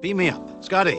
Beam me up. Scotty.